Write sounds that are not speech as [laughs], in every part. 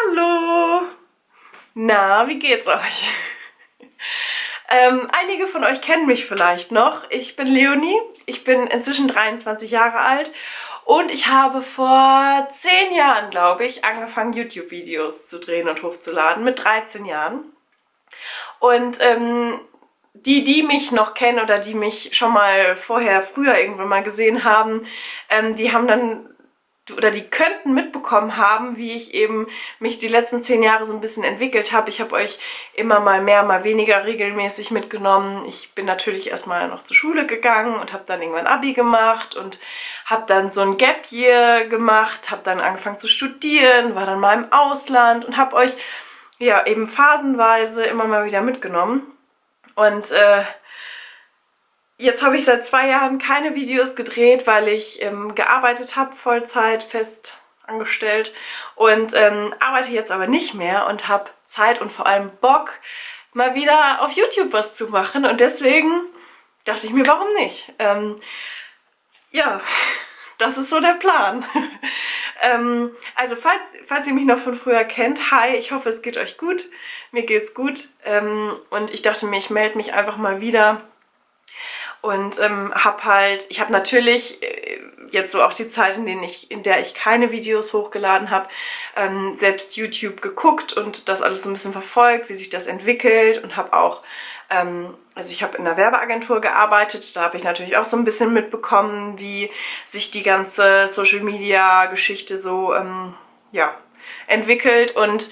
Hallo! Na, wie geht's euch? ähm, einige von euch kennen mich vielleicht noch. Ich bin Leonie, ich bin inzwischen 23 Jahre alt und ich habe vor 10 Jahren, glaube ich, angefangen YouTube-Videos zu drehen und hochzuladen, mit 13 Jahren. Und ähm, die, die mich noch kennen oder die mich schon mal vorher, früher irgendwann mal gesehen haben, ähm, die haben dann oder die könnten mitbekommen haben, wie ich eben mich die letzten zehn Jahre so ein bisschen entwickelt habe. Ich habe euch immer mal mehr, mal weniger regelmäßig mitgenommen. Ich bin natürlich erstmal noch zur Schule gegangen und habe dann irgendwann Abi gemacht und habe dann so ein Gap Year gemacht, habe dann angefangen zu studieren, war dann mal im Ausland und habe euch ja eben phasenweise immer mal wieder mitgenommen. Und äh, Jetzt habe ich seit zwei Jahren keine Videos gedreht, weil ich ähm, gearbeitet habe, Vollzeit, fest angestellt und ähm, arbeite jetzt aber nicht mehr und habe Zeit und vor allem Bock, mal wieder auf YouTube was zu machen und deswegen dachte ich mir, warum nicht? Ähm, ja, [laughs] das ist so der Plan. [laughs] ähm, also falls, falls ihr mich noch von früher kennt, hi, ich hoffe es geht euch gut, mir geht's gut ähm, und ich dachte mir, ich melde mich einfach mal wieder und ähm, habe halt, ich habe natürlich äh, jetzt so auch die Zeit, in, denen ich, in der ich keine Videos hochgeladen habe, ähm, selbst YouTube geguckt und das alles so ein bisschen verfolgt, wie sich das entwickelt und habe auch, ähm, also ich habe in einer Werbeagentur gearbeitet, da habe ich natürlich auch so ein bisschen mitbekommen, wie sich die ganze Social Media Geschichte so, ähm, ja, entwickelt und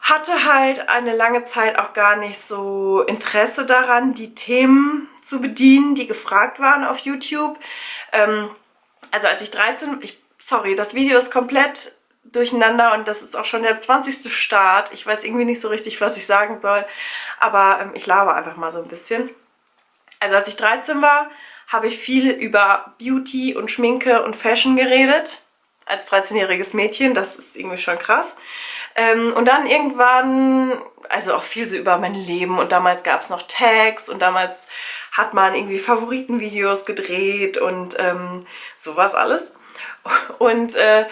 hatte halt eine lange Zeit auch gar nicht so Interesse daran, die Themen zu bedienen, die gefragt waren auf YouTube. Ähm, also als ich 13, ich, sorry, das Video ist komplett durcheinander und das ist auch schon der 20. Start. Ich weiß irgendwie nicht so richtig, was ich sagen soll, aber ähm, ich laber einfach mal so ein bisschen. Also als ich 13 war, habe ich viel über Beauty und Schminke und Fashion geredet als 13-jähriges Mädchen, das ist irgendwie schon krass. Ähm, und dann irgendwann, also auch viel so über mein Leben und damals gab es noch Tags und damals hat man irgendwie Favoritenvideos gedreht und ähm, sowas alles. [laughs] Und äh,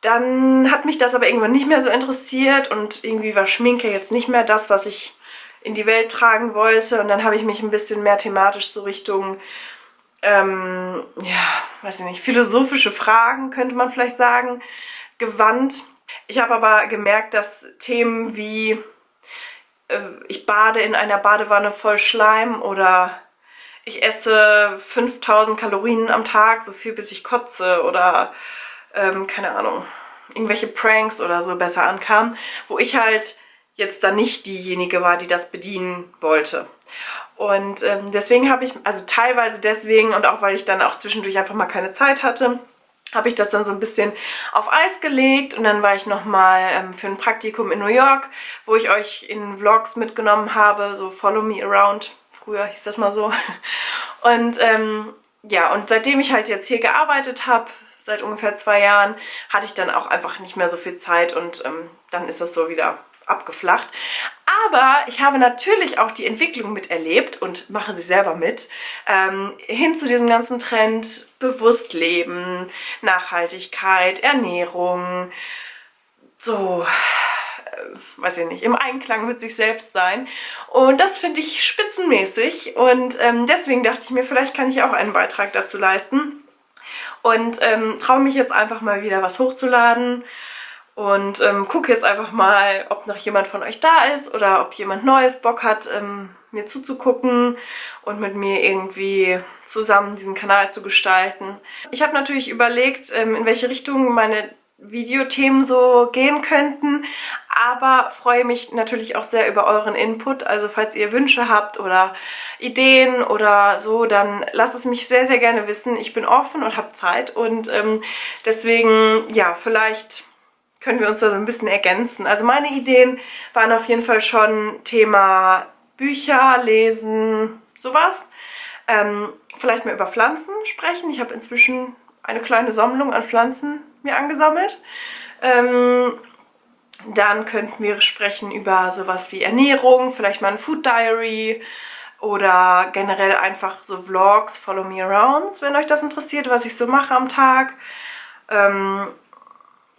dann hat mich das aber irgendwann nicht mehr so interessiert und irgendwie war Schminke jetzt nicht mehr das, was ich in die Welt tragen wollte. Und dann habe ich mich ein bisschen mehr thematisch so Richtung ähm, ja, weiß ich nicht, philosophische Fragen, könnte man vielleicht sagen, gewandt. Ich habe aber gemerkt, dass Themen wie äh, ich bade in einer Badewanne voll Schleim oder ich esse 5000 Kalorien am Tag, so viel bis ich kotze oder ähm, keine Ahnung, irgendwelche Pranks oder so besser ankamen, wo ich halt jetzt dann nicht diejenige war, die das bedienen wollte. Und ähm, deswegen habe ich, also teilweise deswegen und auch weil ich dann auch zwischendurch einfach mal keine Zeit hatte, habe ich das dann so ein bisschen auf Eis gelegt und dann war ich nochmal ähm, für ein Praktikum in New York, wo ich euch in Vlogs mitgenommen habe, so Follow Me Around, früher hieß das mal so. [laughs] Und ähm, ja, und seitdem ich halt jetzt hier gearbeitet habe, seit ungefähr zwei Jahren, hatte ich dann auch einfach nicht mehr so viel Zeit und ähm, dann ist das so wieder abgeflacht. Aber ich habe natürlich auch die Entwicklung miterlebt und mache sie selber mit, ähm, hin zu diesem ganzen Trend bewusst leben, Nachhaltigkeit, Ernährung, so, äh, weiß ich nicht, im Einklang mit sich selbst sein. Und das finde ich spitzenmäßig und ähm, deswegen dachte ich mir, vielleicht kann ich auch einen Beitrag dazu leisten. Und ähm, traue mich jetzt einfach mal wieder was hochzuladen und ähm, gucke jetzt einfach mal, ob noch jemand von euch da ist oder ob jemand Neues Bock hat, ähm, mir zuzugucken und mit mir irgendwie zusammen diesen Kanal zu gestalten. Ich habe natürlich überlegt, ähm, in welche Richtung meine Videothemen so gehen könnten, aber freue mich natürlich auch sehr über euren Input. Also falls ihr Wünsche habt oder Ideen oder so, dann lasst es mich sehr, sehr gerne wissen. Ich bin offen und habe Zeit und ähm, deswegen, ja, vielleicht können wir uns da so ein bisschen ergänzen. Also meine Ideen waren auf jeden Fall schon Thema Bücher, Lesen, sowas. Ähm, vielleicht mal über Pflanzen sprechen. Ich habe inzwischen eine kleine Sammlung an Pflanzen mir angesammelt. Ähm, dann könnten wir sprechen über sowas wie Ernährung, vielleicht mal ein Food Diary oder generell einfach so Vlogs, Follow Me Arounds, wenn euch das interessiert, was ich so mache am Tag. Ähm,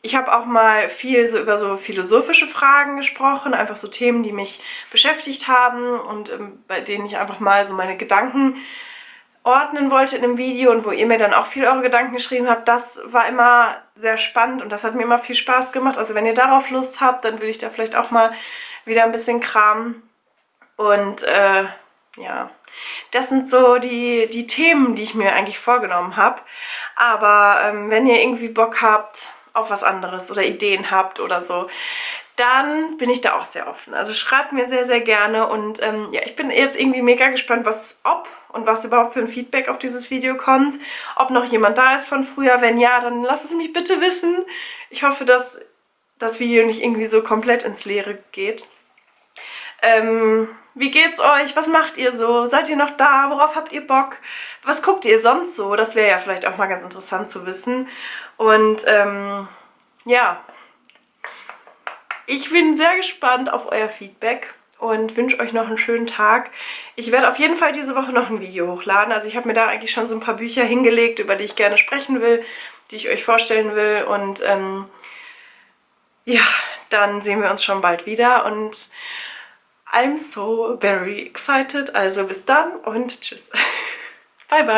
Ich habe auch mal viel so über so philosophische Fragen gesprochen, einfach so Themen, die mich beschäftigt haben und ähm, bei denen ich einfach mal so meine Gedanken ordnen wollte in einem Video und wo ihr mir dann auch viel eure Gedanken geschrieben habt, das war immer sehr spannend und das hat mir immer viel Spaß gemacht. Also wenn ihr darauf Lust habt, dann will ich da vielleicht auch mal wieder ein bisschen kramen. Und äh, ja, das sind so die, die Themen, die ich mir eigentlich vorgenommen habe. Aber ähm, wenn ihr irgendwie Bock habt auf was anderes oder Ideen habt oder so, dann bin ich da auch sehr offen. Also schreibt mir sehr, sehr gerne und ähm, ja, ich bin jetzt irgendwie mega gespannt, was, ob und was überhaupt für ein Feedback auf dieses Video kommt. Ob noch jemand da ist von früher. Wenn ja, dann lasst es mich bitte wissen. Ich hoffe, dass das Video nicht irgendwie so komplett ins Leere geht. Ähm, wie geht's euch? Was macht ihr so? Seid ihr noch da? Worauf habt ihr Bock? Was guckt ihr sonst so? Das wäre ja vielleicht auch mal ganz interessant zu wissen. Und ähm, ja, ich bin sehr gespannt auf euer Feedback und wünsche euch noch einen schönen Tag. Ich werde auf jeden Fall diese Woche noch ein Video hochladen. Also ich habe mir da eigentlich schon so ein paar Bücher hingelegt, über die ich gerne sprechen will, die ich euch vorstellen will. Und ähm, ja, dann sehen wir uns schon bald wieder und I'm so very excited. Also bis dann und tschüss. [laughs] bye bye.